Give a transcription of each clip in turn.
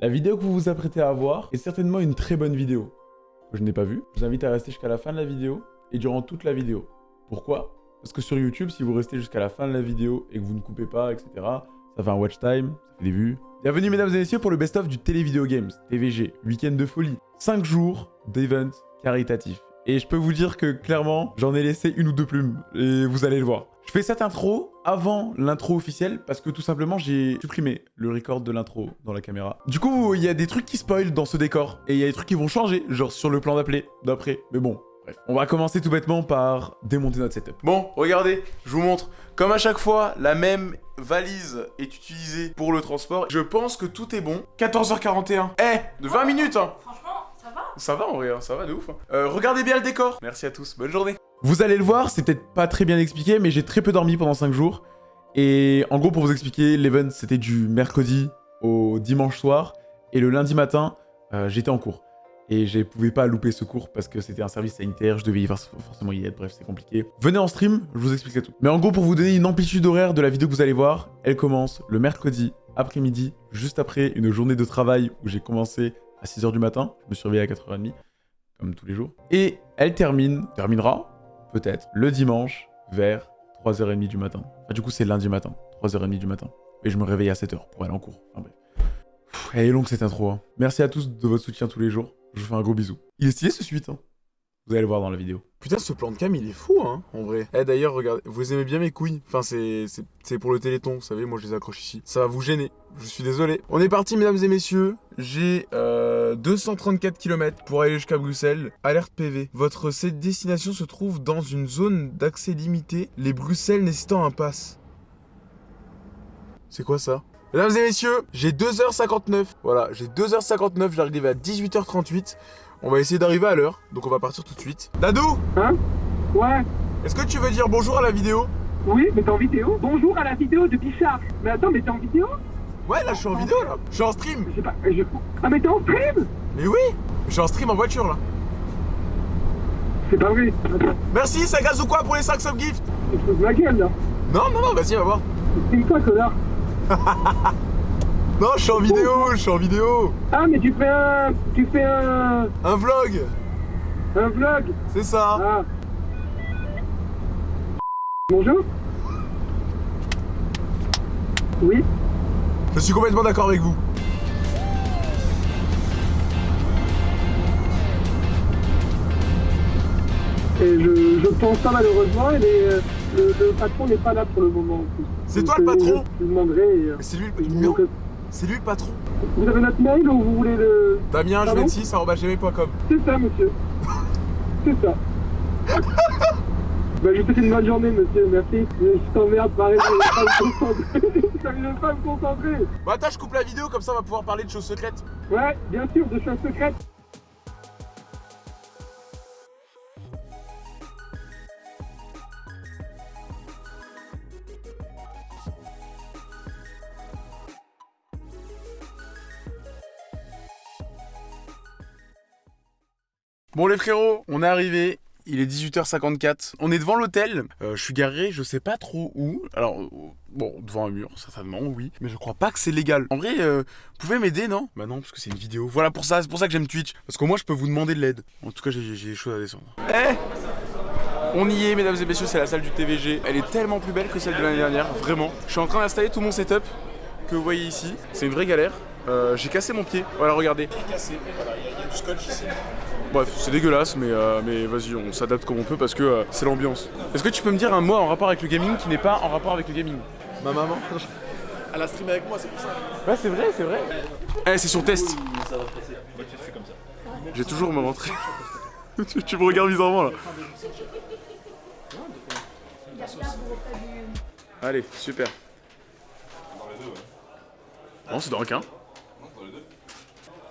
La vidéo que vous vous apprêtez à voir est certainement une très bonne vidéo. Que je n'ai pas vue. Je vous invite à rester jusqu'à la fin de la vidéo et durant toute la vidéo. Pourquoi? Parce que sur YouTube, si vous restez jusqu'à la fin de la vidéo et que vous ne coupez pas, etc., ça fait un watch time, ça fait des vues. Bienvenue mesdames et messieurs pour le best-of du Télévideo Games, TVG, week-end de folie. 5 jours d'event caritatif. Et je peux vous dire que clairement, j'en ai laissé une ou deux plumes, et vous allez le voir. Je fais cette intro avant l'intro officielle parce que tout simplement j'ai supprimé le record de l'intro dans la caméra. Du coup, il y a des trucs qui spoilent dans ce décor et il y a des trucs qui vont changer, genre sur le plan d'appelé d'après. Mais bon, bref. On va commencer tout bêtement par démonter notre setup. Bon, regardez, je vous montre. Comme à chaque fois, la même valise est utilisée pour le transport. Je pense que tout est bon. 14h41. Eh, de 20 minutes hein Franchement, ça va Ça va en vrai, hein, ça va de ouf. hein. Euh, regardez bien le décor. Merci à tous, bonne journée. Vous allez le voir, c'est peut-être pas très bien expliqué, mais j'ai très peu dormi pendant 5 jours. Et en gros, pour vous expliquer, l'event, c'était du mercredi au dimanche soir. Et le lundi matin, euh, j'étais en cours. Et je pouvais pas louper ce cours parce que c'était un service sanitaire, je devais y for- forcément y être, bref, c'est compliqué. Venez en stream, je vous expliquerai tout. Mais en gros, pour vous donner une amplitude horaire de la vidéo que vous allez voir, elle commence le mercredi après-midi, juste après une journée de travail où j'ai commencé à 6h du matin. Je me suis réveillé à 4h30, comme tous les jours. Et elle termine, terminera, peut-être, le dimanche vers 3h30 du matin. Enfin, du coup, c'est lundi matin, 3h30 du matin. Et je me réveille à 7h pour aller en cours. Enfin bref. Elle est longue cette intro. hein. Merci à tous de votre soutien tous les jours. Je vous fais un gros bisou. Il est stylé ce suite. Hein. Vous allez le voir dans la vidéo. Putain, ce plan de cam, il est fou, hein, en vrai. Eh, d'ailleurs, regardez, vous aimez bien mes couilles Enfin, c'est pour le téléthon, vous savez, moi je les accroche ici. Ça va vous gêner, je suis désolé. On est parti, mesdames et messieurs. J'ai euh, 234 km pour aller jusqu'à Bruxelles. Alerte PV. Votre destination se trouve dans une zone d'accès limité, les Bruxelles nécessitant un pass. C'est quoi ça? Mesdames et messieurs, j'ai 2h59. Voilà, j'ai 2h59, j'arrive à 18h38. On va essayer d'arriver à l'heure, donc on va partir tout de suite. Dadou Hein Ouais, Est-ce que tu veux dire bonjour à la vidéo? Oui, mais t'es en vidéo? Bonjour à la vidéo de Bichard. Mais attends, mais t'es en vidéo? Ouais, là je suis en vidéo là. Je suis en stream. Je sais pas, je... Ah, mais t'es en stream? Mais oui Je suis en stream en voiture là. C'est pas vrai. Merci, ça gaz ou quoi pour les 5 sub gift je de ma gueule, là. Non, non, non, vas-y, va voir. C'est quoi, connard Non, je suis en vidéo, je suis en vidéo. Ah, mais tu fais un... Tu fais un... Un vlog, Un vlog c'est ça. Ah. Bonjour Oui Je suis complètement d'accord avec vous. Et je, je pense pas malheureusement, et les, euh, le, le patron n'est pas là pour le moment. en plus. C'est toi le euh, patron Je lui demanderai... euh, c'est lui, je le demanderai- C'est lui le patron. Vous avez notre mail ou vous voulez le... Damien Pardon Juventus, gmail.com. C'est ça, monsieur. C'est ça. bah, je vous souhaite une bonne journée, monsieur. Merci. Je t'emmerde, pareil, je vais pas me pas me concentrer. Bah attends, je coupe la vidéo, comme ça on va pouvoir parler de choses secrètes. Ouais, bien sûr, de choses secrètes. Bon les frérots, on est arrivé. Il est 18h54. On est devant l'hôtel. Euh, je suis garé, je sais pas trop où. Alors, euh, bon, devant un mur, certainement, oui. Mais je crois pas que c'est légal. En vrai, euh, vous pouvez m'aider, non? Bah non, parce que c'est une vidéo. Voilà pour ça, c'est pour ça que j'aime Twitch. Parce qu'au moins, je peux vous demander de l'aide. En tout cas, j'ai des choses à descendre. Eh? On y est, mesdames et messieurs, c'est la salle du TVG. Elle est tellement plus belle que celle de l'année dernière, vraiment. Je suis en train d'installer tout mon setup que vous voyez ici. C'est une vraie galère. Euh, j'ai cassé mon pied. Voilà, regardez. Il est cassé. Voilà, il y, a- il y a du scotch ici. Bref, c'est dégueulasse, mais, euh, mais vas-y, on s'adapte comme on peut parce que euh, c'est l'ambiance. Est-ce que tu peux me dire un mot en rapport avec le gaming qui n'est pas en rapport avec le gaming? Ma maman Elle a streamé avec moi, c'est pour ça. Ouais, c'est vrai, c'est vrai. Eh, c'est sur test. J'ai toujours me rentrer. tu, tu me regardes bizarrement là. Allez, super. Non, c'est dans le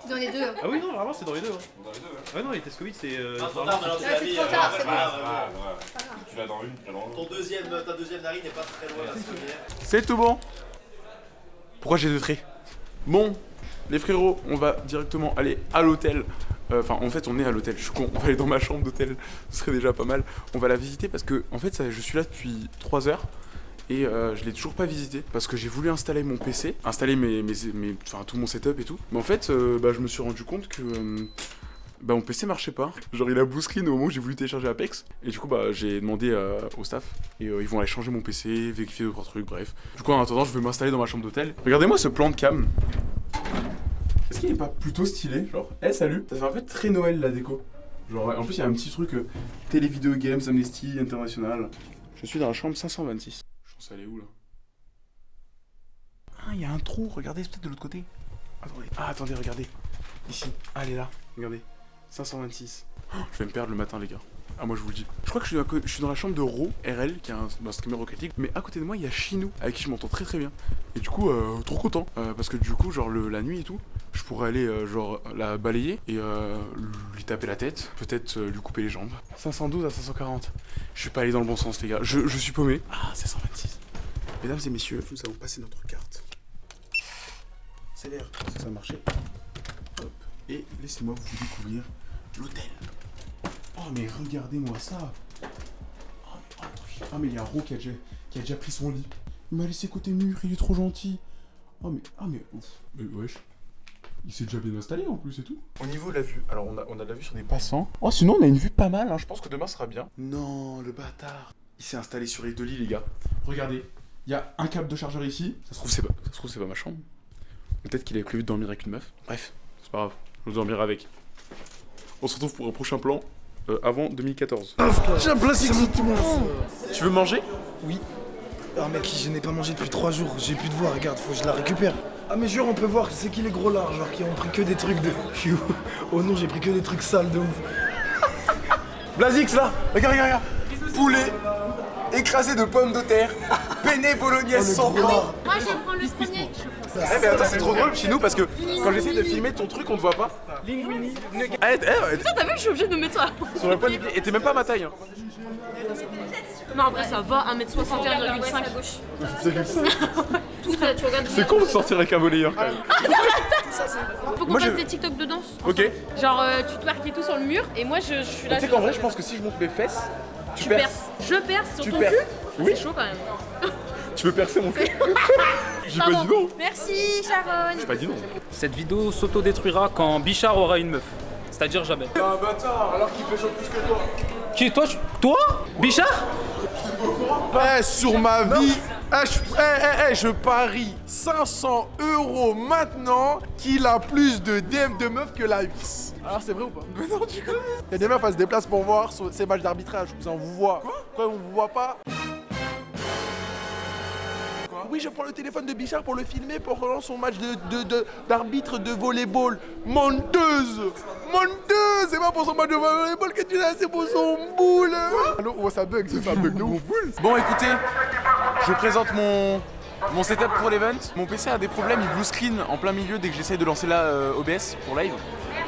qu'un. Dans les deux. Ah oui, non, vraiment, c'est dans les deux. Hein. Dans les deux, ouais. Ouais, non, les tests Covid, c'est. Euh, Ah, c'est trop tard, c'est bon. Tu l'as dans une, tu l'as dans l'autre. Ton deuxième, ta deuxième narine n'est pas très loin de la première. C'est tout bon. Pourquoi j'ai deux traits? Bon, les frérots, on va directement aller à l'hôtel. Euh, Enfin, en fait, on est à l'hôtel. Je suis con. On va aller dans ma chambre d'hôtel. Ce serait déjà pas mal. On va la visiter parce que, en fait, ça, je suis là depuis 3 heures. Et euh, je l'ai toujours pas visité parce que j'ai voulu installer mon PC, installer mes, mes, mes- enfin tout mon setup et tout. Mais en fait, euh, bah, je me suis rendu compte que euh, bah, mon PC marchait pas. Genre il a blue au moment où j'ai voulu télécharger Apex et du coup bah j'ai demandé au staff et ils vont aller changer mon PC, vérifier deux trois trucs, bref. Du coup en attendant, je vais m'installer dans ma chambre d'hôtel. Regardez-moi ce plan de cam. Est-ce qu'il est pas plutôt stylé Genre, eh salut Ça fait un peu très Noël la déco. Genre, en plus, il y a un petit truc euh, Télé Video Games Amnesty International. Je suis dans la chambre 526. Pense aller où là? Ah, il y a un trou, regardez, c'est peut-être de l'autre côté. Attendez. Ah, attendez, regardez. Ici. Ah, elle est là. Regardez. 526. Oh, je vais me perdre le matin, les gars. Ah, moi je vous le dis. Je crois que je suis, je dans la chambre de Ro, RL, qui est un, un streamer Rocket League. Mais à côté de moi, il y a Chinou, avec qui je m'entends très très bien. Et du coup, euh, trop content. Euh, parce que du coup, genre le- la nuit et tout, je pourrais aller euh, genre la balayer et euh, lui taper la tête, peut-être lui couper les jambes. 512 à 540. Je suis pas allé dans le bon sens les gars, je, je suis paumé. Ah, 526. Mesdames et messieurs, nous allons passer notre carte. C'est l'air, ça a marché. Hop. Et laissez-moi vous découvrir l'hôtel. Oh mais regardez-moi ça. Oh mais, oh, ah, mais il y a Ro qui a, déjà, qui a déjà pris son lit. Il m'a laissé côté mur, il est trop gentil. Oh mais, ah mais, ouf. Mais wesh. Il s'est déjà bien installé en plus et tout. Au niveau de la vue, alors on a, on a de la vue sur des passants. Oh sinon on a une vue pas mal, hein. je pense que demain sera bien. Non, le bâtard. Il s'est installé sur les deux lits les gars. Regardez, il y a un câble de chargeur ici. Ça se trouve c'est pas, ça se trouve c'est pas ma chambre. Peut-être qu'il avait prévu de dormir avec une meuf. Bref, c'est pas grave, je dormirai avec. On se retrouve pour un prochain plan euh, avant 2014. J'ai un plastique Tu veux manger? Ah mec, je n'ai pas mangé depuis 3 jours, j'ai plus de voix, regarde, faut que je la récupère. Ah mais jure, on peut voir, c'est qui les gros lards, genre qui ont pris que des trucs de... Oh non, j'ai pris que des trucs sales de ouf. Blasix là Regarde, regarde, regarde Poulet écrasé de pommes de terre, penne bolognaise sans gros lard. Moi, je vais prendre le premier. Eh mais attends, c'est trop drôle chez nous parce que quand j'essaie de filmer ton truc, on te voit pas. Linguini. Eh, eh, Putain, t'as vu que je suis obligée de me mettre ça sur le point du pied. Et t'es même pas à ma taille. Hein. Non, en vrai, ça va, 1m61,5 à gauche. Tout ça, tu regardes. C'est con de sortir avec un volleyeur quand même. Faut qu'on fasse je- des TikTok de danse. Ok. Genre, euh, tu twerk et tout sur le mur, et moi, je, je suis là. Tu sais qu'en vrai, je pense que si je monte mes fesses, tu, Tu perces. perces. Je perce sur Tu ton perces. cul Oui. C'est chaud quand même. Tu veux percer mon cul J'ai pas dit non. Merci, Sharon. J'ai pas dit non. Cette vidéo s'autodétruira quand Bichard aura une meuf. C'est-à-dire jamais. Un bâtard, alors qu'il pêche plus que toi. Qui Toi tu- Toi Bichard Eh, sur ma vie, eh, je, eh, eh, je parie 500 euros maintenant qu'il a plus de DM de meufs que la vis. Alors c'est vrai ou pas? Mais non, du coup. Il y a des meufs, elles se déplacent pour voir ces matchs d'arbitrage. Vous en vous voit. Quoi? Quoi, on vous voit pas? Oui, je prends le téléphone de Bichard pour le filmer pour relancer son match de- de- de- d'arbitre de, volleyball. Menteuse Menteuse C'est pas pour son match de volleyball que tu l'as, c'est pour son boule Allô Oh, ça bug, ça bug de ouf. Bon, écoutez, je vous présente mon, mon setup pour l'event. Mon PC a des problèmes, il blue screen en plein milieu dès que j'essaye de lancer là euh, OBS pour live.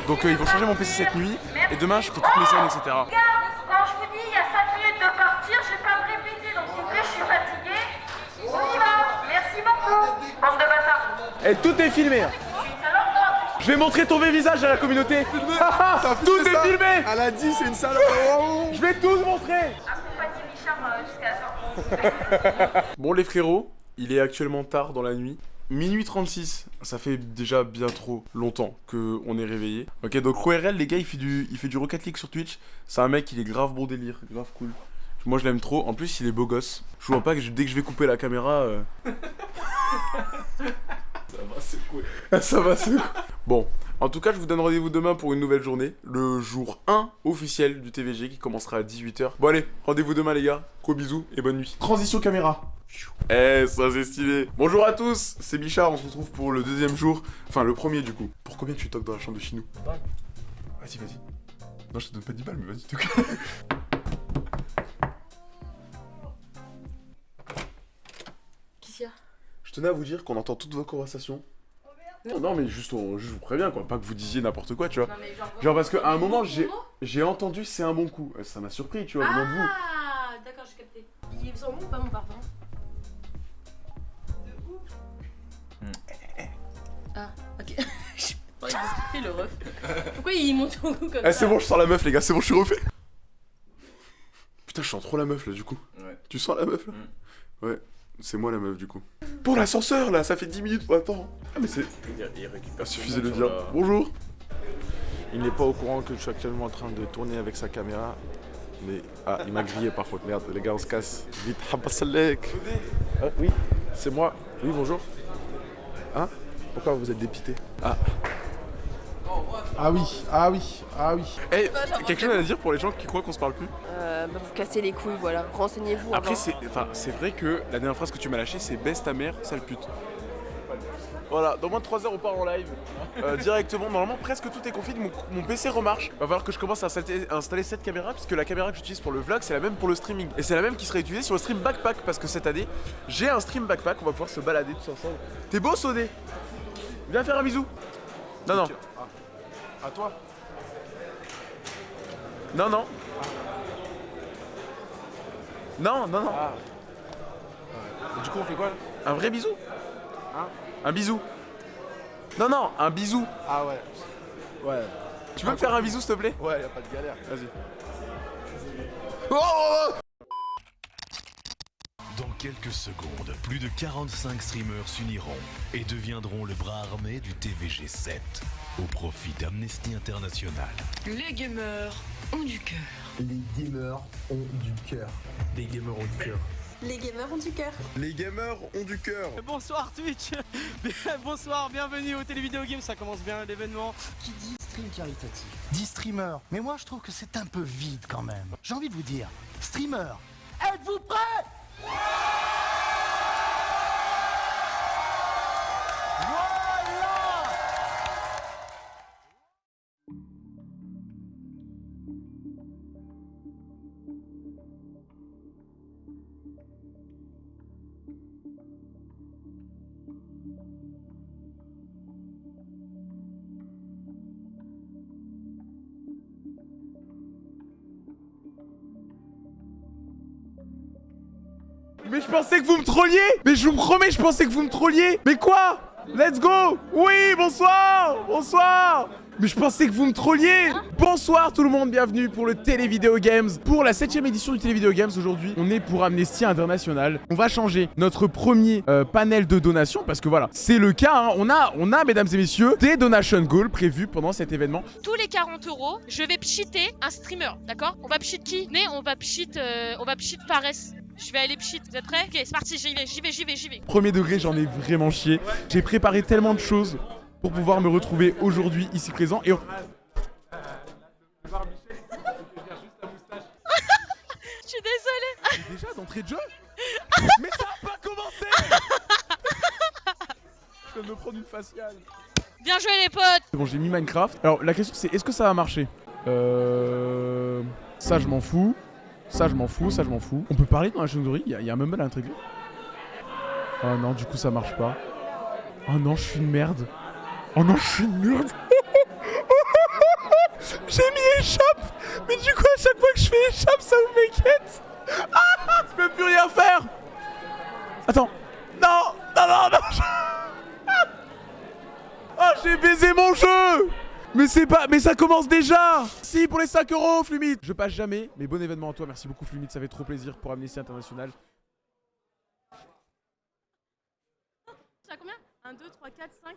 Donc euh, ils vont changer mon PC cette nuit et demain je ferai toutes mes scènes, etc. Quand je vous dis il y a 5 minutes de partir, je vais pas me répéter, donc s'il vous plaît, je suis fatiguée. On y va, merci beaucoup. Bande de bâtards. Et tout est filmé. hein. Je vais montrer ton vrai visage à la communauté. tout est filmé. Elle a dit, c'est une salope. Je vais tout montrer. Accompagnez Richard euh, jusqu'à la. Bon les frérots, il est actuellement tard dans la nuit. Minuit 36, ça fait déjà bien trop longtemps que on est réveillé. Ok, donc RL, les gars, il fait du, il fait du Rocket League sur Twitch. C'est un mec, il est grave bon délire, grave cool. Moi, je l'aime trop. En plus, il est beau gosse. Je vois pas que je- dès que je vais couper la caméra. euh, ça va, cool. ça va, cool. Bon, en tout cas, je vous donne rendez-vous demain pour une nouvelle journée. Le jour 1 officiel du TVG qui commencera à 18h. Bon, allez, rendez-vous demain, les gars. Gros bisous et bonne nuit. Transition caméra. Eh, ça c'est stylé. Bonjour à tous, c'est Bichard. On se retrouve pour le deuxième jour. Enfin, le premier du coup. Pour combien tu toques dans la chambre de Chinou Vas-y, vas-y. Non, je te donne pas 10 balles, mais vas-y, toque. Qu'est-ce qu'il y a? Je tenais à vous dire qu'on entend toutes vos conversations. Non, non, mais juste, on, je vous préviens, quoi. Pas que vous disiez n'importe quoi, tu vois. Non, mais genre. Genre, parce qu'à un moment, j'ai entendu c'est un bon coup. Euh, Ça m'a surpris, tu vois, de vous. Ah, d'accord, j'ai capté. Il est sans bon ou pas mon parfum Ah, ok. Je sais pas ce qu'il fait le ref. Pourquoi il monte au cou comme Eh, ça c'est bon, je sens la meuf, les gars, c'est bon, je suis refait. Putain, je sens trop la meuf là, du coup. Ouais. Tu sens la meuf là Ouais. C'est moi la meuf du coup. Pour l'ascenseur là, ça fait 10 minutes, attends. Ah mais c'est... Il récupère Suffisait de le dire. Bonjour. Il n'est pas au courant que je suis actuellement en train de tourner avec sa caméra. Mais. Ah, il m'a grillé par contre. Merde, les gars, on se casse. Vite, Habassalek. Ah, oui, c'est moi. Oui, bonjour. Hein? Pourquoi vous êtes dépité Ah. Ah oui, ah oui, ah oui. Eh, quelque chose à dire pour les gens qui croient qu'on se parle plus? Euh, bah, vous cassez les couilles, voilà. Renseignez-vous. Après, c'est enfin, c'est vrai que la dernière phrase que tu m'as lâchée, c'est baisse ta mère, sale pute. Voilà, dans moins de 3 heures, on part en live. Euh, directement, normalement, presque tout est config. Mon, mon PC remarche. Va falloir que je commence à installer, à installer cette caméra, puisque la caméra que j'utilise pour le vlog, c'est la même pour le streaming. Et c'est la même qui sera utilisée sur le stream backpack, parce que cette année, j'ai un stream backpack. On va pouvoir se balader tous ensemble. T'es beau, Sodé? Viens faire un bisou. Non, non. À toi Non, non. Non, non, non. Et du coup, on fait quoi là? Un vrai bisou Hein? Un bisou. Non, non, un bisou. Ah ouais. Ouais. Tu peux me faire un bisou, s'il te plaît? Ouais, y a pas de galère. Vas-y. Dans quelques secondes, plus de 45 streamers s'uniront et deviendront le bras armé du TVG 7 au profit d'Amnesty International. Les gamers ont du cœur. Les gamers ont du cœur. Les gamers ont du cœur. Les gamers ont du cœur. Les gamers ont du cœur. Bonsoir Twitch Bonsoir, bienvenue au Télévidéo Game, ça commence bien l'événement. Qui dit stream caritatif Dit streamer. Mais moi je trouve que c'est un peu vide quand même. J'ai envie de vous dire, streamer, êtes-vous prêts? Voilà Mais je vous promets, je pensais que vous me trolliez Mais quoi Let's go Oui, bonsoir Bonsoir mais je pensais que vous me trolliez Bonsoir tout le monde, bienvenue pour le Télévidéo Games. Pour la 7ème édition du Télévidéo Games aujourd'hui, on est pour Amnesty International. On va changer notre premier euh, panel de donations Parce que voilà, c'est le cas, hein. on, a, on a, mesdames et messieurs, des donation goals prévus pendant cet événement. Tous les 40 euros, je vais pchiter un streamer, d'accord? On va pchit qui? Mais on va pchit, euh. Je vais aller pchit, vous êtes prêts Ok, c'est parti, j'y vais, j'y vais, j'y vais, j'y vais. Premier degré, j'en ai vraiment chié. J'ai préparé tellement de choses pour pouvoir me retrouver aujourd'hui ici présent et... Je suis désolée. Déjà d'entrée de jeu Mais ça a pas commencé Je vais me prendre une faciale. Bien joué les potes bon, j'ai mis Minecraft. Alors la question c'est est-ce que ça va marcher Euh... Ça je m'en fous. Ça je m'en fous, ça je m'en fous. On peut parler dans la chaîne Il y, y a un mumble à l'intérieur Oh non, du coup ça marche pas. Oh non, je suis une merde. Oh non, je suis une merde. J'ai mis échappe Mais du coup, à chaque fois que je fais échappe, ça vous m'inquiète Ah Je peux plus rien faire Attends Non Non, non, non Oh, j'ai baisé mon jeu mais c'est pas... Mais ça commence déjà Si, pour les 5 euros, Flumit Je passe jamais, mais bon événement à toi. Merci beaucoup, Flumit. Ça fait trop plaisir pour Amnesty International. Tu as combien? 1, 2, 3, 4, 5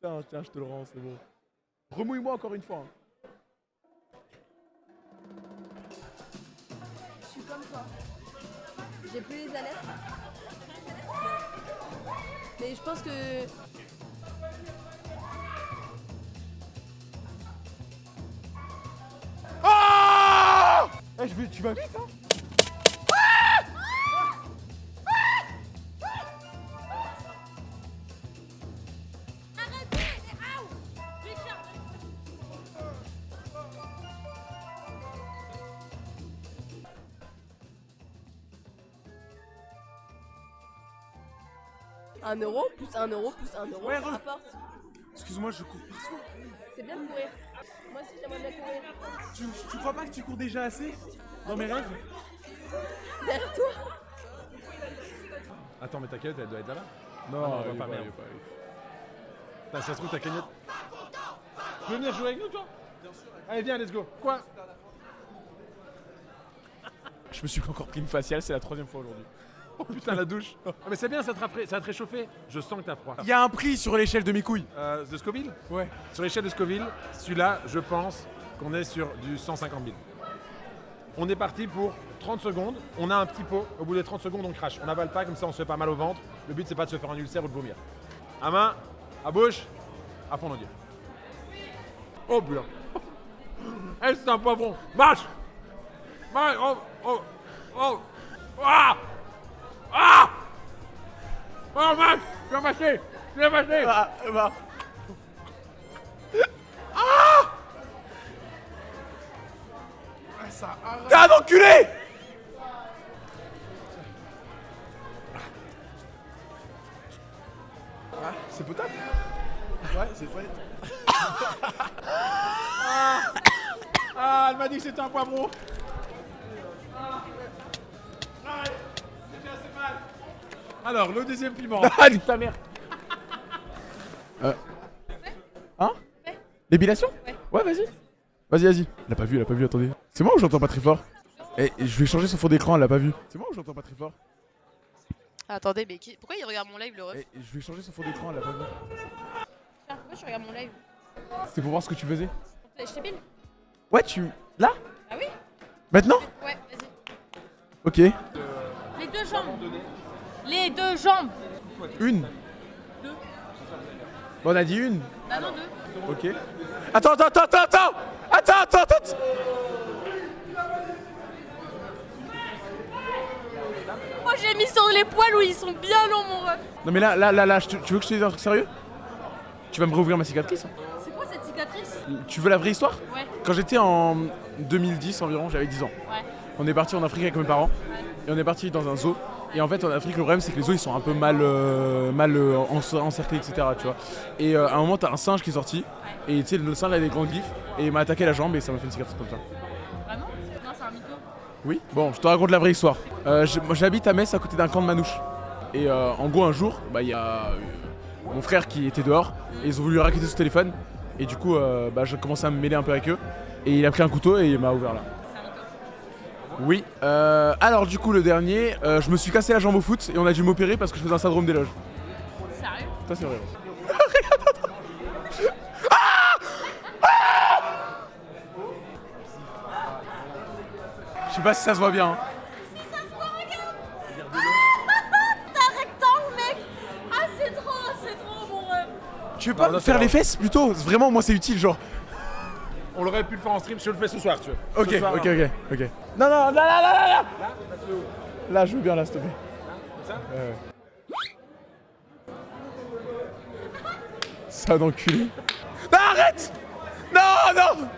Tiens, tiens, je te le rends, c'est bon. Remouille-moi encore une fois. hein. Je suis comme toi. J'ai plus les alertes. Mais je pense que. Ah Eh, je vais... Tu vas vite, hein Un euro plus un euro plus un euro, Ouais, ça rapporte. Excuse-moi, je cours partout. C'est bien de courir. Moi aussi j'aimerais bien courir. Tu, tu crois pas que tu cours déjà assez Dans mes rêves? Derrière toi Attends, mais ta cagnotte, elle doit être là-bas Non, Ah non, elle va pas, pas, merde. Putain, si ça se trouve, ta cagnotte. Tu veux venir jouer avec nous, toi? Allez, viens, let's go. Quoi? Me suis encore pris une faciale, c'est la troisième fois aujourd'hui. Oh putain, la douche. Ah, mais c'est bien, ça te, rafra- ça te réchauffer. Je sens que t'as froid. Il y a un prix sur l'échelle de mes couilles. Euh, de Scoville Ouais. Sur l'échelle de Scoville, celui-là, je pense qu'on est sur du 150 000. On est parti pour 30 secondes. On a un petit pot. Au bout des 30 secondes, on crache. On n'avale pas, comme ça, on se fait pas mal au ventre. Le but, c'est pas de se faire un ulcère ou de vomir. À main, à bouche, à fond d'odier. Oh putain. Eh, c'est un poivron. Marche Marche Oh Oh Oh Ah Oh, marche Tu vas mâcher Tu vas mâcher Ah, bah. Ah Ah. T'es un enculé Ah, c'est potable Ouais, c'est toilette. Ah, Ah, elle m'a dit que c'était un poivron. Alors, le deuxième piment. Ah, nique ta mère Euh. Hein L'épilation Ouais, vas-y. Vas-y, vas-y. Elle a pas vu, elle a pas vu, attendez. C'est moi ou j'entends pas très fort Eh, je vais changer son fond d'écran, elle l'a pas vu. C'est moi ou j'entends pas très fort Attendez, mais qui- pourquoi il regarde mon live, le ref Eh, je vais changer son fond d'écran, elle l'a pas vu. Tiens, pourquoi tu regardes mon live C'est pour voir ce que tu faisais. Je t'épile Ouais, tu. Là Ah oui Maintenant Ouais, vas-y. Ok. Les deux jambes. Les deux jambes. Une. Deux. Bon, on a dit une. Bah non, deux. Ok. Attends, attends, attends, attends, attends Attends, attends, attends Moi j'ai mis sur les poils où ils sont bien longs, mon ref. Non, mais là, là, là, là, tu veux que je te dise un truc sérieux? Tu vas me rouvrir ma cicatrice hein C'est quoi cette cicatrice? Tu veux la vraie histoire? Ouais. Quand j'étais en 2010 environ, j'avais 10 ans. Ouais. On est parti en Afrique avec mes parents et on est parti dans un zoo. Et en fait, en Afrique, le problème c'est que les zoos ils sont un peu mal, euh, mal euh, encer- encerclés, etc. Tu vois. Et euh, à un moment, t'as un singe qui est sorti et tu sais, le singe il a des grands griffes et il m'a attaqué la jambe et ça m'a fait une cicatrice comme ça. Vraiment Non, c'est un mytho. Oui. Bon, je te raconte la vraie histoire. Euh, moi, J'habite à Metz à côté d'un camp de manouches. Et euh, en gros, un jour, bah, il y a euh, mon frère qui était dehors et ils ont voulu raqueter son téléphone. Et du coup, euh, bah, j'ai commencé à me mêler un peu avec eux. Et il a pris un couteau et il m'a ouvert là. Oui. Euh, alors, du coup, le dernier, euh, je me suis cassé la jambe au foot et on a dû m'opérer parce que je faisais un syndrome d'éloge. Sérieux? Ça, c'est vrai. Je sais pas si ça se voit bien. hein. T'as un rectangle, mec Ah, c'est trop, c'est trop, mon ref. Tu veux pas Non, non, faire les fesses plutôt? Vraiment, moi, c'est utile, genre. On l'aurait pu le faire en stream, je le fais ce soir, tu veux. Ok, soir, ok, hein. ok, ok. Non, non, là, là, là, là, là Là, je veux bien, là, s'il te plaît. Comme ça Ouais, ouais. Ça d'enculé. Non, arrête Non, non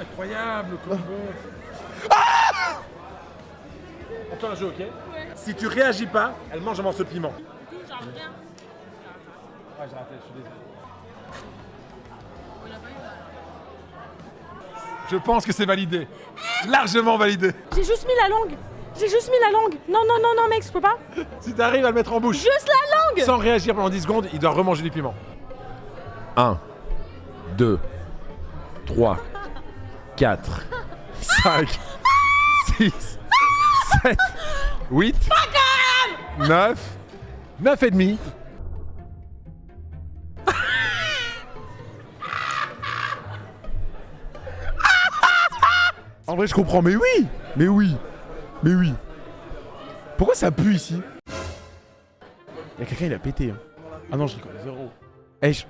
Incroyable, le combo. Ah On fait un jeu, ok Si tu réagis pas, elle mange un morceau de piment. Genre rien. Ah, j'ai raté, je suis désolé. Je pense que c'est validé. Largement validé. J'ai juste mis la langue. J'ai juste mis la langue. Non, non, non, non, mec, je peux pas. Si t'arrives à le mettre en bouche Juste la langue sans réagir pendant 10 secondes, il doit remanger du piment. 1, 2, 3, 4, 5, 6, 7, 8, 9, 9 et demi. En vrai, je comprends, mais oui Mais oui Mais oui Pourquoi ça pue ici? Y'a quelqu'un, il a pété. Hein. Ah non, je rigole, zéro. Eh, je,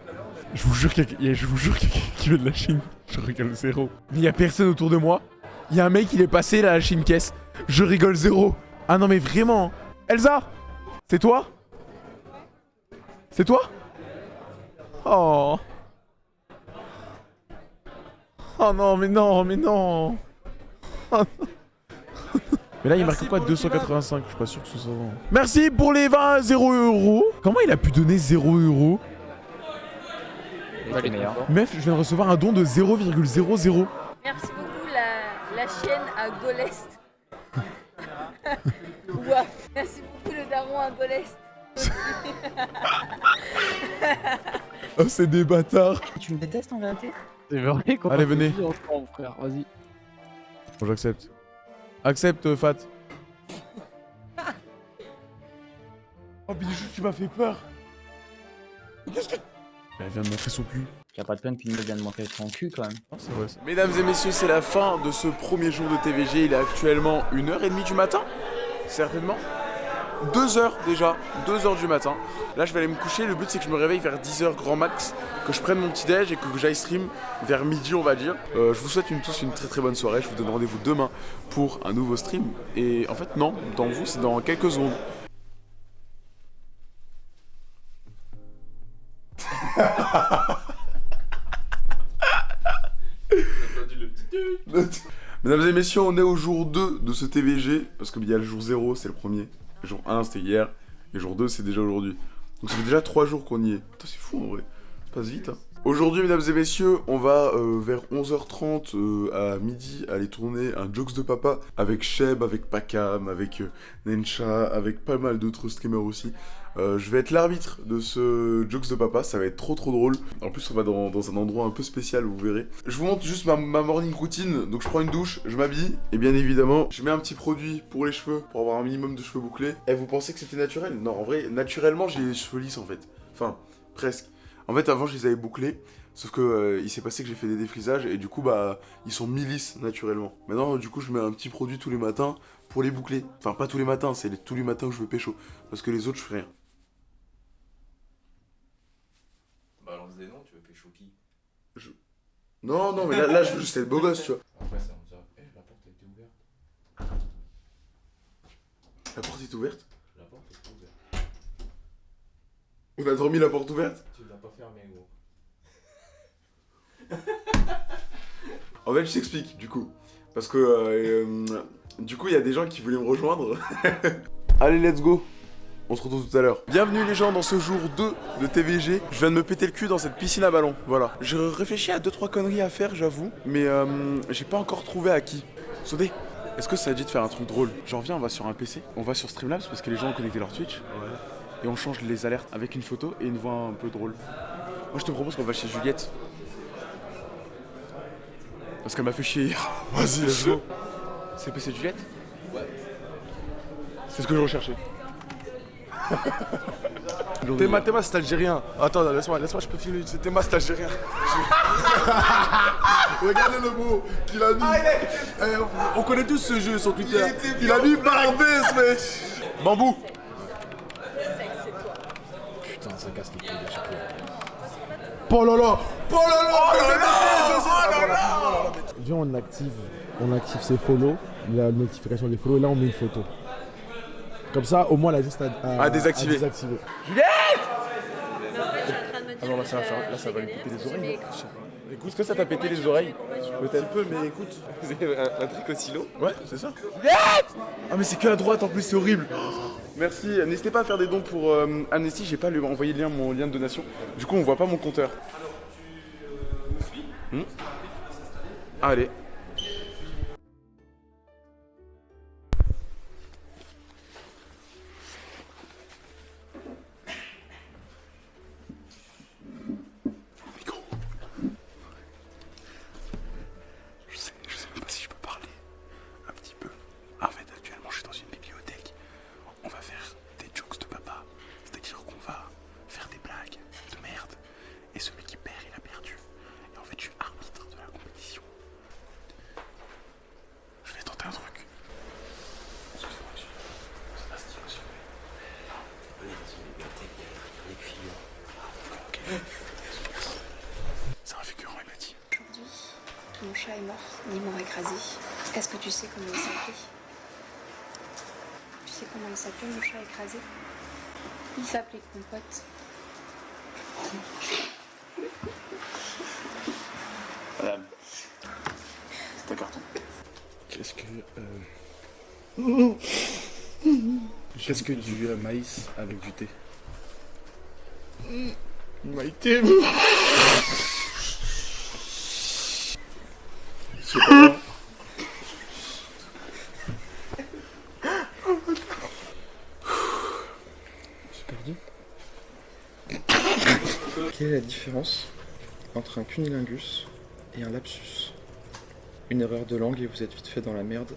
je vous jure qu'il y a- je vous jure qu'il qui veut de la Chine. Je rigole zéro. Mais il y a personne autour de moi. Il y a un mec, il est passé là, à la Chine caisse. Je rigole zéro. Ah non, mais vraiment. Elsa C'est toi? C'est toi? Oh Oh non, mais non, mais non. Mais là, il marque quoi 285 Je suis pas sûr que ce soit bon. Merci pour les 20 0 euros. Comment il a pu donner 0 euros? Meuf, je viens de recevoir un don de 0,00. Merci beaucoup, la, la chienne à Golest. Ouah. Merci beaucoup, le daron à Golest. Oh, c'est des bâtards. Tu me détestes en vérité? C'est vrai Allez, venez. frère, vas-y. Bon, j'accepte. Accepte, euh, Fat. Oh, Bijou, tu m'as fait peur. Qu'est-ce que. Elle vient de montrer son cul. Y'a pas de peine qu'une meuf vienne de montrer son cul quand même. Vrai. ça. Mesdames et messieurs, c'est la fin de ce premier jour de TVG. Il est actuellement 1h30 du matin, certainement. 2h déjà, 2h du matin. Là, je vais aller me coucher. Le but, c'est que je me réveille vers 10h grand max, que je prenne mon petit déj et que j'aille stream vers midi, on va dire. Euh, je vous souhaite une, tous une très très bonne soirée. Je vous donne rendez-vous demain pour un nouveau stream. Et en fait, non, dans vous, c'est dans quelques secondes. Mesdames et messieurs, on est au jour 2 de ce TVG, parce qu'il y a le jour 0, c'est le premier. Jour 1, c'était hier, et jour 2, c'est déjà aujourd'hui. Donc ça fait déjà 3 jours qu'on y est. C'est fou en vrai, ça passe vite. Hein. Aujourd'hui, mesdames et messieurs, on va euh, vers 11h30 euh, à midi aller tourner un Jokes de Papa avec Sheb, avec Pakam, avec euh, Nensha, avec pas mal d'autres streamers aussi. Euh, je vais être l'arbitre de ce Jokes de Papa, ça va être trop trop drôle. En plus, on va dans, un endroit un peu spécial, vous verrez. Je vous montre juste ma, morning routine. Donc, je prends une douche, je m'habille, et bien évidemment, je mets un petit produit pour les cheveux, pour avoir un minimum de cheveux bouclés. Et vous pensez que c'était naturel? Non, en vrai, naturellement, j'ai les cheveux lisses en fait. Enfin, presque. En fait, avant, je les avais bouclés. Sauf que euh, il s'est passé que j'ai fait des défrisages et du coup bah ils sont mi-lisses naturellement. Maintenant du coup je mets un petit produit tous les matins pour les boucler. Enfin pas tous les matins, c'est tous les matins que je veux pécho. Parce que les autres je fais rien. Balance des noms, tu veux pécho qui Non non mais là, là je veux juste être beau gosse tu vois. Après ça, on dira, eh, la porte été ouverte. La porte est ouverte? La porte est ouverte. On a dormi la porte ouverte? Tu l'as pas fermée, gros. En fait je t'explique du coup. Parce que euh, euh, du coup il y a des gens qui voulaient me rejoindre. Allez let's go on se retrouve tout à l'heure. Bienvenue les gens dans ce jour 2 de TVG. Je viens de me péter le cul dans cette piscine à ballon. Voilà. Je réfléchis à 2-3 conneries à faire, j'avoue. Mais euh, j'ai pas encore trouvé à qui. Sodé, est-ce que ça dit de faire un truc drôle? Genre viens, on va sur un PC, on va sur Streamlabs parce que les gens ont connecté leur Twitch. Et on change les alertes avec une photo et une voix un peu drôle. Moi je te propose qu'on va chez Juliette. Parce qu'elle m'a fait chier hier. Vas-y, let's go. C'est le PC de Juliette? Ouais. C'est ce que je recherchais. Théma, Théma, c'est algérien. Attends, laisse-moi, laisse-moi, je peux filmer. C'est Théma, c'est algérien. Regardez le mot qu'il a mis. Eh, on connaît tous ce jeu sur Twitter. Il, a mis Barbès, mec. Bambou. Putain, ça casse les couilles à chaque fois. Oh là là Oh là là Oh là là Oh là là Viens, on active, on active ses follows, la notification des follow, et là on met une photo. Comme ça, au moins, elle a juste à, à- À désactiver. désactiver. Juliette Ah non, là ça va faire, là ça va lui péter les oreilles. Écoute, est-ce que ça t'a pété les oreilles Peut-être peu, mais écoute. Vous avez un, un truc au silo Ouais, c'est ça. Juliette Ah mais c'est que à droite en plus, c'est horrible. Merci. N'hésitez pas à faire des dons pour euh, Amnesty. J'ai pas lui envoyé le lien, mon lien de donation. Du coup, on voit pas mon compteur. Hmm Allez. Je sais, je sais même pas si je peux parler un petit peu. En fait, actuellement, je suis dans une bibliothèque. On va faire des jokes de papa. C'est-à-dire qu'on va faire des blagues de merde. Et celui qui perd, il a perdu. Et en fait, je suis arbitre de la compétition. Je vais tenter un truc. Excusez-moi, monsieur. C'est pas stylé, monsieur. Allez, dans une bibliothèque, il y a les filles. Ok. C'est un figurant, il m'a dit. Aujourd'hui, mon chat est mort, ni mort écrasé. Est-ce que tu sais comment il s'appelait Tu sais comment il s'appelait, mon chat écrasé Il s'appelait Compote. Madame. C'est un carton. Qu'est-ce que. euh, Qu'est-ce que du euh, maïs avec du thé? Maïté C'est pas J'ai perdu. Quelle est la différence entre un cunilingus et un lapsus Une erreur de langue et vous êtes vite fait dans la merde.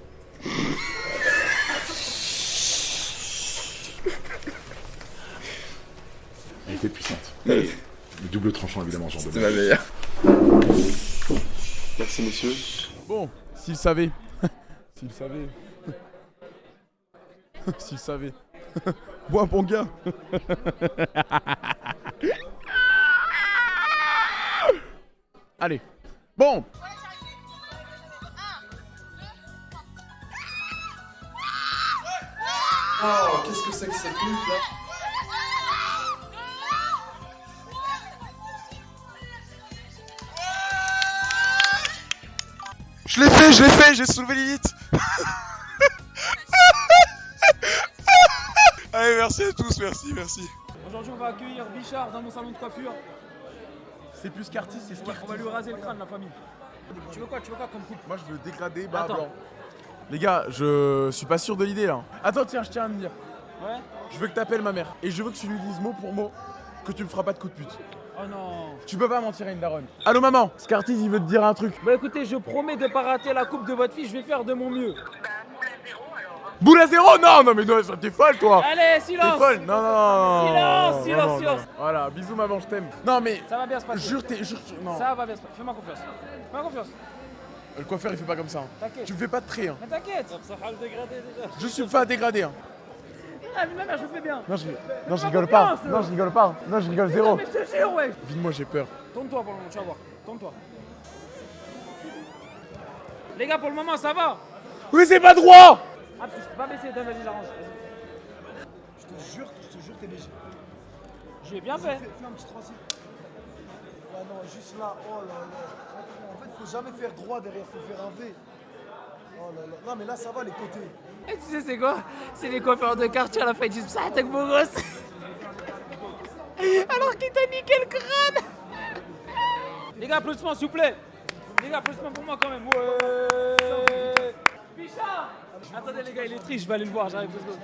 Elle était puissante. Double tranchant évidemment, genre de ma meilleure. Merci messieurs. Bon, s'il savait. s'il savait. s'il savait. Bois, bon gars. Allez. Bon. Oh, qu'est-ce que c'est que cette lutte là Je l'ai fait, je l'ai fait, j'ai soulevé Lilith. Allez, merci à tous, merci, merci. Aujourd'hui, on va accueillir Bichard dans mon salon de coiffure. C'est plus qu'artiste, c'est ce On va, on va lui raser le crâne, la famille. Tu veux quoi Tu veux quoi comme coupe Moi, je veux dégrader bas Attends. blanc. Les gars, je suis pas sûr de l'idée là. Attends, tiens, je tiens à me dire. Ouais Je veux que t'appelles ma mère. Et je veux que tu lui dises mot pour mot que tu me feras pas de coup de pute. Oh non Tu peux pas mentir à une daronne. Allô maman Scartis il veut te dire un truc. Bah écoutez, je promets de pas rater la coupe de votre fille, je vais faire de mon mieux. Boule à zéro Non, non mais non, t'es folle toi Allez, T'es silence folle Non, non, non Silence, non, silence, non, silence. non. Voilà, bisous maman, je t'aime. Non mais, Ça va bien se passer. jure, t'es, jure, non. Ça va bien se passer. Fais-moi confiance. Fais-moi confiance. Le coiffeur il fait pas comme ça. hein. T'inquiète. Tu me fais pas de trait. Hein. Mais t'inquiète. Ça va le dégrader déjà. Je suis pas dégradé. Hein. Ah, mais ma mère, je le fais bien. Non, je, non, je rigole pas. Non, je rigole pas. Non, je rigole Non, zéro. mais je te jure, ouais. Vite-moi, j'ai peur. Tourne-toi pour le moment, tu vas voir. Tourne-toi. Les gars, pour le moment, ça va. Oui, c'est pas droit Ah, tu peux pas baisser, donne, vas-y, j'arrange. Je te jure, je te jure, t'es léger. J'ai bien fait. fais un petit 3 Ouais, non, juste là. Oh là là. En fait, faut jamais faire droit derrière, faut faire un V. Oh là là. Non, mais là, ça va, les côtés. Et tu sais, c'est quoi? C'est les coiffeurs de quartier à la fin, ils disent ça, t'es beau gosse. Alors qu'il t'a niqué le crâne. Les gars, applaudissements, s'il vous plaît. Les gars, applaudissements pour moi quand même. Ouais. Bichard Attendez, les gars, il est triste, je vais aller le voir, j'arrive deux secondes.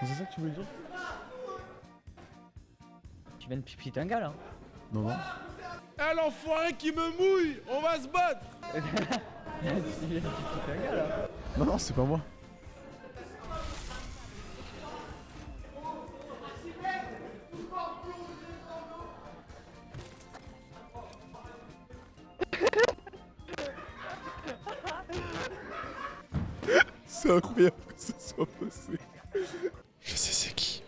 C'est ça que tu veux dire Tu viens de pipiter un gars là Non, non. Eh l'enfoiré qui me mouille On va se battre Tu viens de pipiter un gars là Non, non, c'est pas moi. C'est incroyable que ce soit passé. Je sais c'est qui.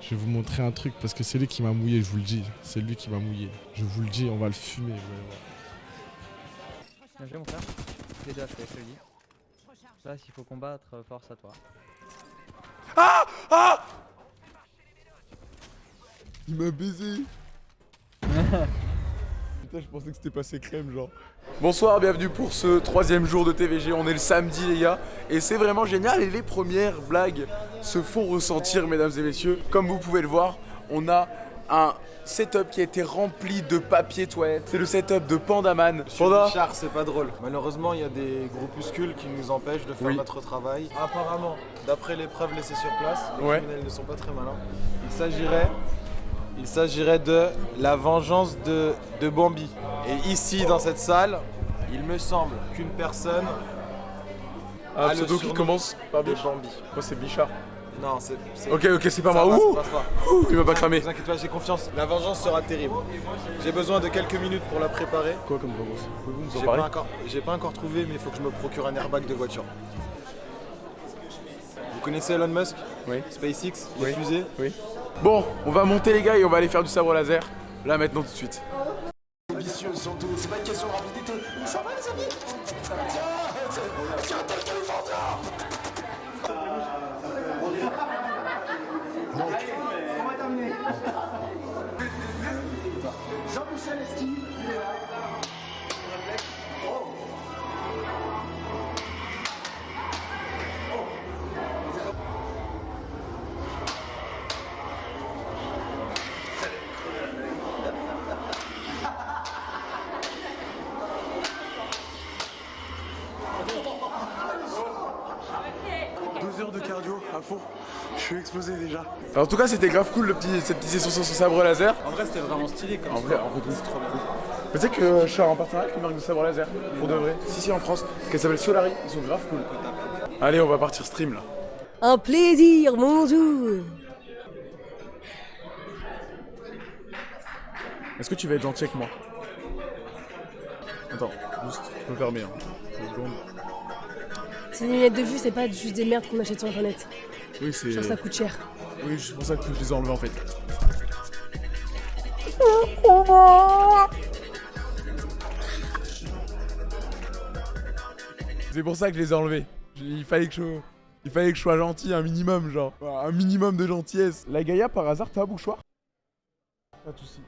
Je vais vous montrer un truc parce que c'est lui qui m'a mouillé, je vous le dis. C'est lui qui m'a mouillé. Je vous le dis, on va le fumer. Bien joué mon frère. Les deux HP, je te le dis. Là, s'il faut combattre, euh, force à toi. Ah Ah Il m'a baisé Putain, je pensais que c'était passé crème, genre. Bonsoir, bienvenue pour ce troisième jour de TVG. On est le samedi, les gars, et c'est vraiment génial. Et les premières blagues se font ressentir, mesdames et messieurs. Comme vous pouvez le voir, on a un setup qui a été rempli de papier toilette. C'est le setup de Pandaman. Panda Richard, c'est pas drôle. Malheureusement, il y a des groupuscules qui nous empêchent de faire Oui. notre travail. Apparemment, d'après les preuves laissées sur place, les Ouais. criminels ne sont pas très malins. Il s'agirait, il s'agirait de la vengeance de, de Bambi. Et ici, dans cette salle, il me semble qu'une personne Ah, a le pseudo qui commence par. Bambi. Moi, c'est Bichard. Non, c'est. Ok, ok, c'est pas moi. va, Ouh. Ouh, il va pas cramer. Ne vous inquiétez pas, j'ai confiance. La vengeance sera terrible. J'ai besoin de quelques minutes pour la préparer. Quoi comme vengeance? Pouvez-vous nous en J'ai parler? pas, encore, j'ai pas encore trouvé, mais il faut que je me procure un airbag de voiture. Vous connaissez Elon Musk? Oui. SpaceX, les Oui. fusées? Oui. Bon, on va monter les gars et on va aller faire du sabre laser. Là maintenant tout de suite. Explosé déjà. Alors, en tout cas, c'était grave cool le petit, cette petite session sur son sabre laser. En vrai, c'était vraiment stylé comme En vrai, en vrai, c'est trop. Mais tu sais que je suis en partenariat avec une marque de sabre laser, pour de vrai. Si, si, en France, qu'elle s'appelle Solari. Ils sont grave cool. Allez, on va partir stream là. Un plaisir, bonjour. Est-ce que tu vas être gentil avec moi? Attends, juste, je peux fermer. Hein. Deux secondes. Ces lunettes de vue, c'est pas juste des merdes qu'on achète sur internet. Oui, c'est. Genre, ça coûte cher. Oui, c'est pour ça que je les ai enlevés en fait. C'est pour ça que je les ai enlevés. Il fallait que je. Il fallait que je sois gentil un minimum, genre. Un minimum de gentillesse. La Gaïa, par hasard, t'as un bouchoir Pas de soucis.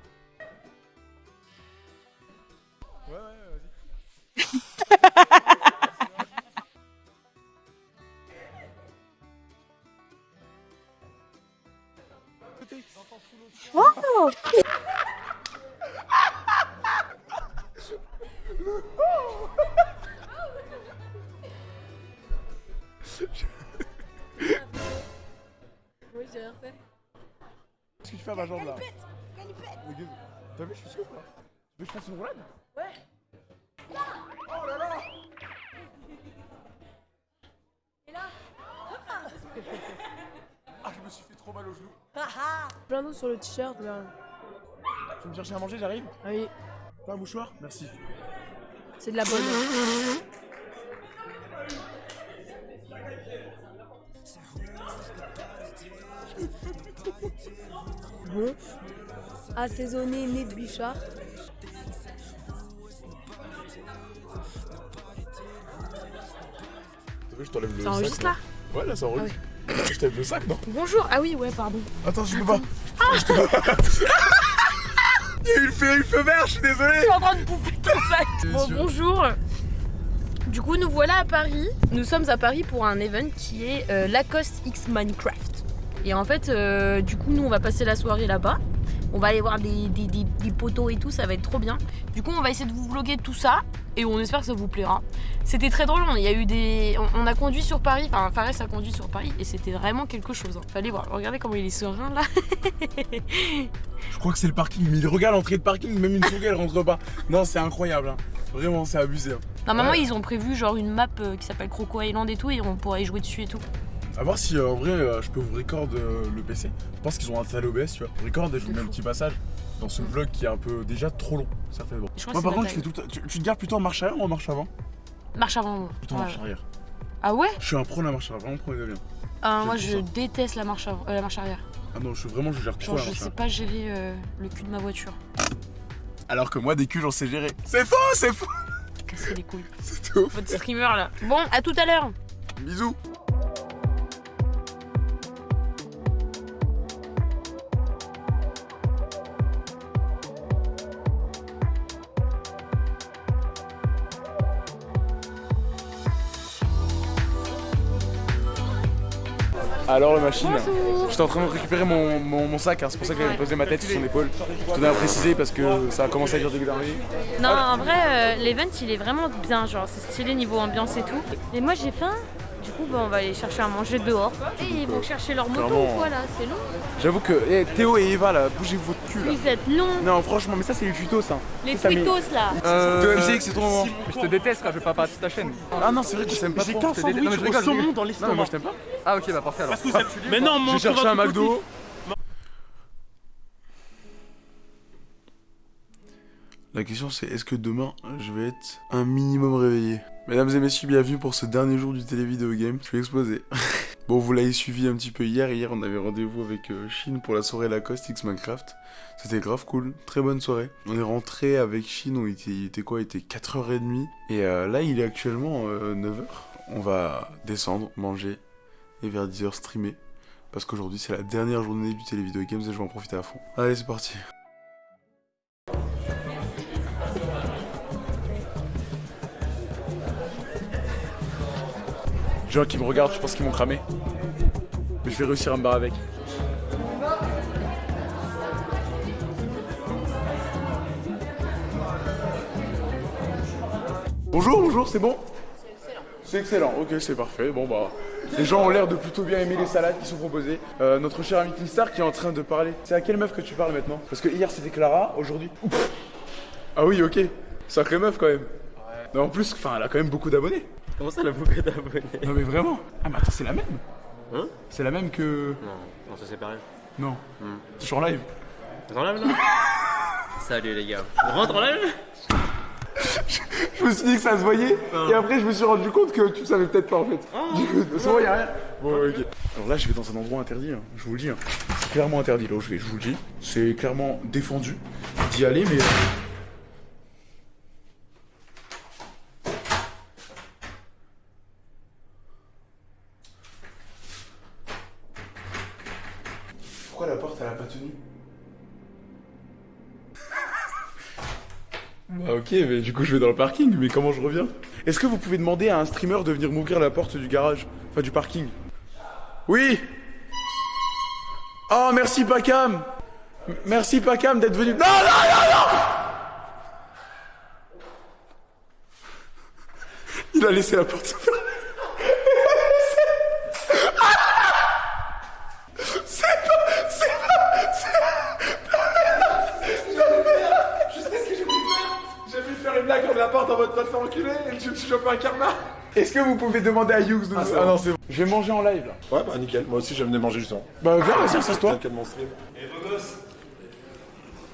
Sur le t-shirt là. Tu veux me chercher à manger, j'arrive Ah Oui, Pas un mouchoir Merci. c'est de la bonne. Bon. Assaisonné, nez de bichard. T'as vu, je t'enlève le Ça sac. enregistre, là. Ouais, là, ça enregistre. Je t'enlève le sac, non Bonjour. Ah oui, ouais, pardon. Attends, je peux pas. Il y a eu le feu, le feu vert, je suis désolé. Je suis en train de bouffer ton sac. C'est Bon, sûr. bonjour. Du coup, nous voilà à Paris. Nous sommes à Paris pour un event qui est euh, Lacoste X Minecraft. Et en fait, euh, du coup, nous, on va passer la soirée là-bas. On va aller voir des, des, des- des poteaux et tout, ça va être trop bien. Du coup, on va essayer de vous vloguer tout ça et on espère que ça vous plaira. C'était très drôle, il y a eu des... On, on a conduit sur Paris, enfin Fares a conduit sur Paris et c'était vraiment quelque chose. hein. Fallait voir, regardez comment il est serein là. Je crois que c'est le parking, mais il regarde l'entrée de parking, même une souris elle rentre pas. Non, c'est incroyable. hein. Vraiment, c'est abusé. hein. Normalement, Ouais. ils ont prévu genre une map euh, qui s'appelle Croco Island et tout et on pourrait y jouer dessus et tout. À voir si euh, en vrai euh, je peux vous record euh, le PC. Je pense qu'ils ont installé OBS, tu vois. Record et je vous mets un petit passage dans ce vlog qui est un peu déjà trop long, certainement. Je Moi par contre, je fais tout. Tu, tu te gardes plutôt en marche arrière ou en marche avant? Marche avant. moi. Plutôt en Ouais. marche arrière. Ah ouais? Je suis un pro de la marche arrière, vraiment pro de bien. Ah, Moi tout je ça. déteste la marche, avant- euh, la marche arrière. Ah non, je suis vraiment, je gère trop Genre la je sais pas gérer euh, le cul de ma voiture. Alors que moi, des culs, j'en sais gérer. C'est faux, c'est faux Casser les couilles. C'est ouf. Votre streamer là. Bon, à tout à l'heure. Bisous Alors la machine, j'étais en train de récupérer mon, sac, hein, c'est pour ça que j'avais posé ma tête sur son épaule. Je tenais à préciser parce que ça a commencé à dire d'énerver. Non, en vrai, euh, l'event il est vraiment bien, genre c'est stylé niveau ambiance et tout. Et moi j'ai faim, coup bah, on va aller chercher à manger dehors. Et ils vont chercher leur moto clairement, ou quoi là, c'est long. J'avoue que eh, Théo et Eva là, bougez votre cul là. Vous êtes longs. Non franchement mais ça c'est les tutos ça. Les Ça, tweetos là. Euh, MCX c'est ton moment. Je te déteste quand je vais pas partir de ta chaîne. Ah non c'est vrai que je t'aime pas J'ai trop. qu'un sandwich Non, au saumon dans Non l'estomac. mais moi je t'aime pas. Ah ok bah parfait alors. Parce que ça- Mais non, mon J'ai cherché un McDo. La question c'est est-ce que demain je vais être un minimum réveillé? Mesdames et messieurs, bienvenue pour ce dernier jour du télévideo game. Je vais exploser. bon, vous l'avez suivi un petit peu hier. Hier, on avait rendez-vous avec euh, Shin pour la soirée Lacoste X Minecraft. C'était grave cool. Très bonne soirée. On est rentré avec Shin, on était, il était quoi? Il était 4h30. Et euh, là, il est actuellement 9h. On va descendre, manger et vers 10h streamer. Parce qu'aujourd'hui, c'est la dernière journée du télévideo games et je vais en profiter à fond. Allez, c'est parti. Les gens qui me regardent, je pense qu'ils vont cramer. Mais je vais réussir à me barrer avec. Bonjour, bonjour, c'est bon? C'est excellent, ok, c'est parfait. Bon bah, les gens ont l'air de plutôt bien aimer les salades qui sont proposées. Euh, notre cher ami Star qui est en train de parler. C'est à quelle meuf que tu parles maintenant? Parce que hier c'était Clara, aujourd'hui. Ah oui, ok. Sacrée meuf quand même. Mais en plus, enfin, elle a quand même beaucoup d'abonnés. Comment ça, la boucle d'abonnés Non mais vraiment Ah mais attends, c'est la même Hein C'est la même que... Non, non, ça c'est pareil. Non. Hmm. Je suis en live. T'es en live là Salut les gars. On rentre en live Je me suis dit que ça se voyait, et après je me suis rendu compte que tu savais peut-être pas en fait. Du coup, C'est bon, y'a rien. Bon, ok. Alors là, je vais dans un endroit interdit, hein. je vous le dis. hein. C'est clairement interdit là où je vais, je vous le dis. C'est clairement défendu d'y aller, mais. Pourquoi la porte elle a pas tenu Bah ok, mais du coup je vais dans le parking, mais comment je reviens? Est-ce que vous pouvez demander à un streamer de venir m'ouvrir la porte du garage Enfin du parking? Oui! Oh merci Pacam! Merci Pacam d'être venu... Non, non, non, non! Il a laissé la porte la porte en mode pas te faire enculer et je me suis chopé un karma Est-ce que vous pouvez demander à Hughes de Ah, nous- c'est Ah bon. non, c'est bon. Je vais manger en live là. Ouais, bah nickel. Moi aussi, je venais manger justement. Bah viens, vas-y, assois-toi. Nickel, mon stream.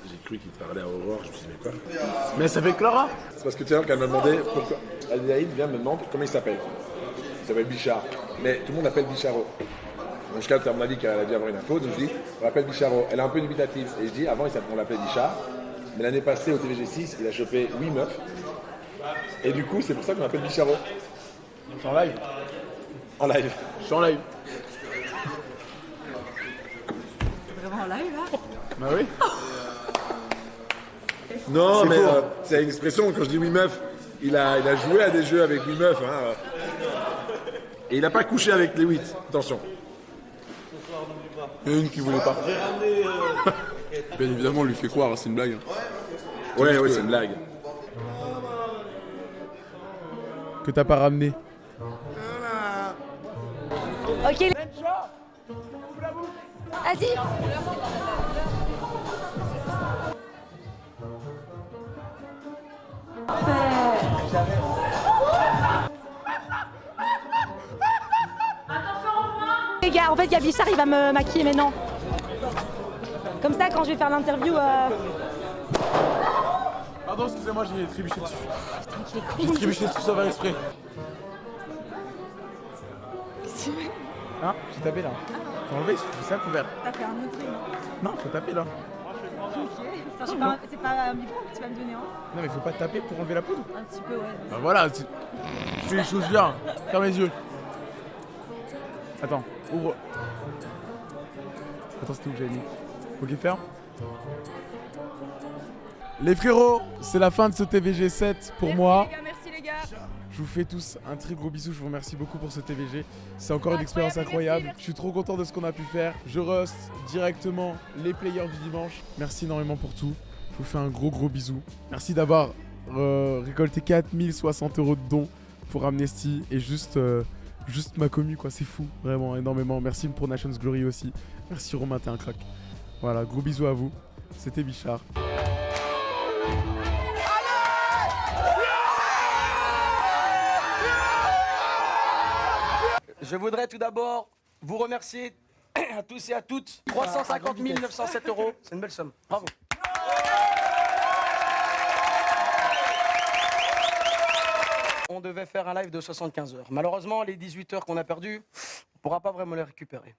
J'ai cru qu'il parlait à Aurore, je me suis dit, mais quoi Mais ça fait Clara C'est parce que tout à l'heure, qu'elle m'a demandé pourquoi. Adélaïde vient me demander comment il s'appelle. Il s'appelle Bichard. Mais tout le monde l'appelle Bicharo. Donc, jusqu'à elle m'a dit qu'elle a dû avoir une info, donc je dis, on l'appelle Bicharo. Elle est un peu dubitative. Et je dis, avant, il s'appelait- on l'appelait Bichard. Mais l'année passée, au TVG6, il a chopé 8 meufs. Et du coup, c'est pour ça qu'on l'appelle Bicharo. Je suis en live. En live. Je suis en live. Vraiment en live là Bah oui. Non, C'est mais faux. euh, c'est une expression, quand je dis oui meuf, il a, il a joué à des jeux avec oui meuf. Hein, euh. Et il n'a pas couché avec les 8, attention. Il y en a une qui voulait pas. Bien évidemment, on lui fait croire, c'est une blague. Ouais, ouais, c'est une blague. Que t'as pas ramené. Ok. Vas-y. Les gars, en fait, il y il va me maquiller maintenant. Comme ça, quand je vais faire l'interview. Euh... Pardon, excusez-moi, j'ai trébuché dessus. J'ai trébuché dessus sans faire exprès. Hein J'ai tapé là. Faut enlever, c'est ça couvert. T'as fait un autre. Non, faut taper là. Enfin, c'est pas, c'est pas un micro que tu vas me donner, hein Non, mais faut pas taper pour enlever la poudre. Un petit peu, ouais. Bah voilà, tu tu fais les choses bien. Ferme les yeux. Attends, ouvre. Attends, c'était où que j'avais mis? Ok, ferme. Les frérots, c'est la fin de ce TVG 7 pour moi. merci les gars. Je vous fais tous un très gros bisou, je vous remercie beaucoup pour ce TVG. C'est encore une expérience incroyable. Je suis trop content de ce qu'on a pu faire. Je rust directement les players du dimanche. Merci énormément pour tout. Je vous fais un gros gros bisou. Merci d'avoir euh, récolté 4060 euros de dons pour Amnesty et juste, euh, juste ma commu quoi, c'est fou, vraiment énormément. Merci pour Nations Glory aussi. Merci Romain, t'es un crack. Voilà, gros bisous à vous. C'était Bichard. Je voudrais tout d'abord vous remercier à tous et à toutes. 350 907 euros, c'est une belle somme. Bravo. On devait faire un live de 75 heures. Malheureusement, les 18 heures qu'on a perdues, on ne pourra pas vraiment les récupérer.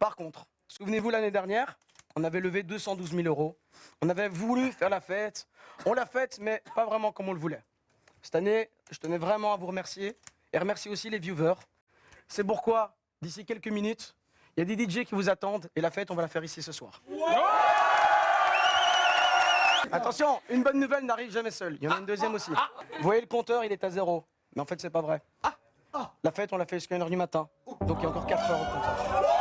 Par contre, souvenez-vous l'année dernière, on avait levé 212 000 euros. On avait voulu faire la fête. On l'a faite, mais pas vraiment comme on le voulait. Cette année, je tenais vraiment à vous remercier et remercier aussi les viewers. C'est pourquoi, d'ici quelques minutes, il y a des DJ qui vous attendent et la fête, on va la faire ici ce soir. Attention, une bonne nouvelle n'arrive jamais seule. Il y en a une deuxième aussi. Vous voyez le compteur, il est à zéro. Mais en fait, c'est pas vrai. La fête, on l'a fait jusqu'à 1h du matin. Donc il y a encore 4 heures au compteur.